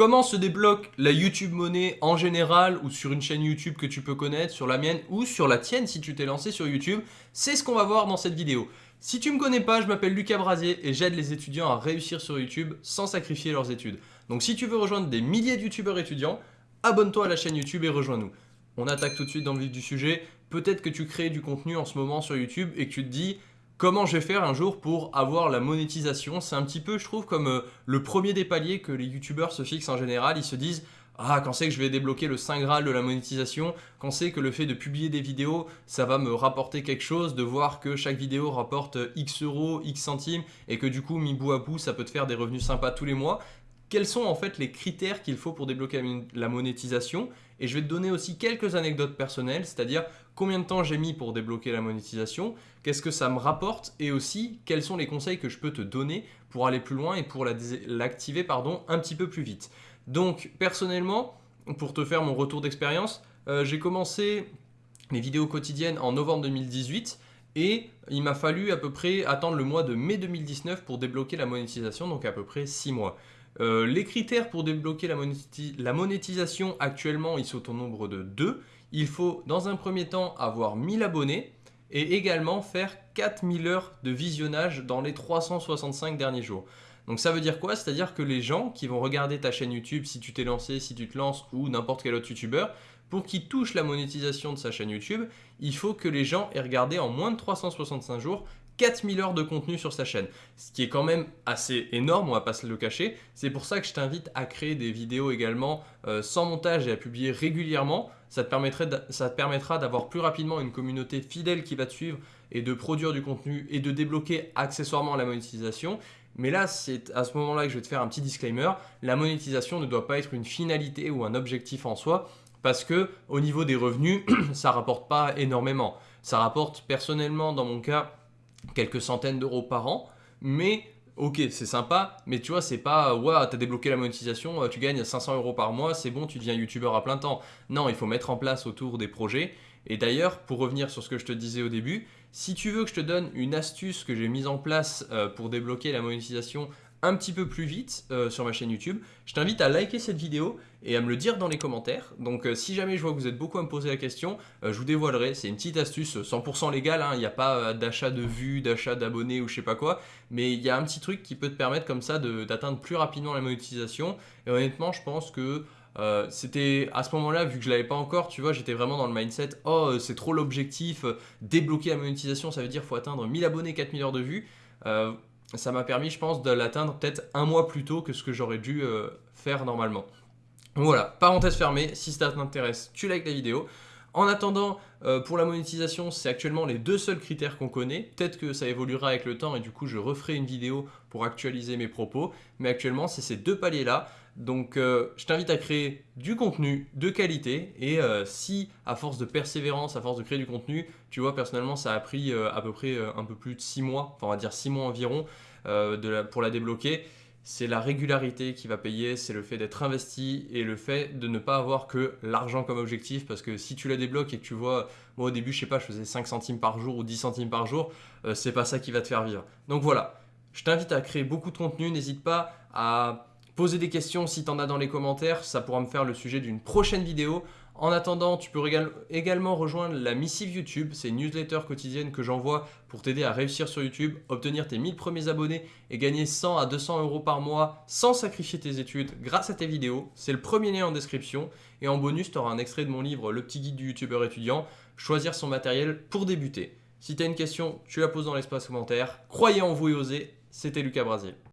Comment se débloque la YouTube monnaie en général ou sur une chaîne YouTube que tu peux connaître, sur la mienne ou sur la tienne si tu t'es lancé sur YouTube? C'est ce qu'on va voir dans cette vidéo. Si tu ne me connais pas, je m'appelle Lucas Brasier et j'aide les étudiants à réussir sur YouTube sans sacrifier leurs études. Donc si tu veux rejoindre des milliers de YouTubeurs étudiants, abonne-toi à la chaîne YouTube et rejoins-nous. On attaque tout de suite dans le vif du sujet. Peut-être que tu crées du contenu en ce moment sur YouTube et que tu te dis comment je vais faire un jour pour avoir la monétisation. C'est un petit peu, je trouve, comme euh, le premier des paliers que les youtubeurs se fixent en général. Ils se disent ah, quand c'est que je vais débloquer le Saint Graal de la monétisation, quand c'est que le fait de publier des vidéos, ça va me rapporter quelque chose, de voir que chaque vidéo rapporte X euros, X centimes, et que du coup, mi bout à bout, ça peut te faire des revenus sympas tous les mois quels sont en fait les critères qu'il faut pour débloquer la monétisation et je vais te donner aussi quelques anecdotes personnelles, c'est-à-dire combien de temps j'ai mis pour débloquer la monétisation, qu'est-ce que ça me rapporte et aussi quels sont les conseils que je peux te donner pour aller plus loin et pour l'activer pardon un petit peu plus vite. Donc personnellement, pour te faire mon retour d'expérience, euh, j'ai commencé mes vidéos quotidiennes en novembre 2018 et il m'a fallu à peu près attendre le mois de mai 2019 pour débloquer la monétisation, donc à peu près 6 mois. Euh, les critères pour débloquer la, monétisation actuellement, ils sont au nombre de 2. Il faut dans un premier temps avoir 1000 abonnés et également faire 4000 heures de visionnage dans les 365 derniers jours. Donc ça veut dire quoi? C'est-à-dire que les gens qui vont regarder ta chaîne YouTube, si tu t'es lancé, si tu te lances ou n'importe quel autre YouTubeur, pour qu'ils touchent la monétisation de sa chaîne YouTube, il faut que les gens aient regardé en moins de 365 jours 4000 heures de contenu sur sa chaîne, ce qui est quand même assez énorme, on va pas se le cacher. C'est pour ça que je t'invite à créer des vidéos également euh, sans montage et à publier régulièrement. Ça te, permettra d'avoir plus rapidement une communauté fidèle qui va te suivre et de produire du contenu et de débloquer accessoirement la monétisation. Mais là, c'est à ce moment-là que je vais te faire un petit disclaimer. La monétisation ne doit pas être une finalité ou un objectif en soi parce que au niveau des revenus, ça rapporte pas énormément. Ça rapporte personnellement, dans mon cas, quelques centaines d'euros par an, mais ok, c'est sympa, mais tu vois, c'est pas, ouais, t'as débloqué la monétisation, euh, tu gagnes 500 euros par mois, c'est bon, tu deviens youtubeur à plein temps. Non, il faut mettre en place autour des projets. Et d'ailleurs, pour revenir sur ce que je te disais au début, si tu veux que je te donne une astuce que j'ai mise en place euh, pour débloquer la monétisation un petit peu plus vite euh, sur ma chaîne YouTube, je t'invite à liker cette vidéo et à me le dire dans les commentaires. Donc euh, si jamais je vois que vous êtes beaucoup à me poser la question, euh, je vous dévoilerai, c'est une petite astuce 100% légale, hein. il n'y a pas d'achat de vues, d'achat d'abonnés ou je sais pas quoi, mais il y a un petit truc qui peut te permettre comme ça d'atteindre plus rapidement la monétisation. Et honnêtement, je pense que c'était à ce moment-là, vu que je l'avais pas encore, tu vois, j'étais vraiment dans le mindset, oh c'est trop l'objectif, débloquer la monétisation, ça veut dire faut atteindre 1000 abonnés, 4000 heures de vues ça m'a permis, je pense, de l'atteindre peut-être un mois plus tôt que ce que j'aurais dû euh, faire normalement. voilà, parenthèse fermée, si ça t'intéresse, tu likes la vidéo. En attendant, euh, pour la monétisation, c'est actuellement les deux seuls critères qu'on connaît. Peut-être que ça évoluera avec le temps et du coup, je referai une vidéo pour actualiser mes propos. Mais actuellement, c'est ces deux paliers-là. Donc, euh, je t'invite à créer du contenu de qualité. Et euh, si, à force de persévérance, à force de créer du contenu, tu vois, personnellement, ça a pris à peu près un peu plus de 6 mois, enfin, on va dire 6 mois environ, pour la débloquer c'est la régularité qui va payer, c'est le fait d'être investi et le fait de ne pas avoir que l'argent comme objectif parce que si tu la débloques et que tu vois, moi au début je sais pas, je faisais 5 centimes par jour ou 10 centimes par jour, euh, c'est pas ça qui va te faire vivre. Donc voilà, je t'invite à créer beaucoup de contenu, n'hésite pas à poser des questions si tu en as dans les commentaires, ça pourra me faire le sujet d'une prochaine vidéo. En attendant, tu peux également rejoindre la missive YouTube, c'est une newsletter quotidienne que j'envoie pour t'aider à réussir sur YouTube, obtenir tes 1000 premiers abonnés et gagner 100 à 200 euros par mois sans sacrifier tes études grâce à tes vidéos. C'est le premier lien en description et en bonus, tu auras un extrait de mon livre Le petit guide du youtubeur étudiant, choisir son matériel pour débuter. Si tu as une question, tu la poses dans l'espace commentaire. Croyez en vous et osez, c'était Lucas Brasier.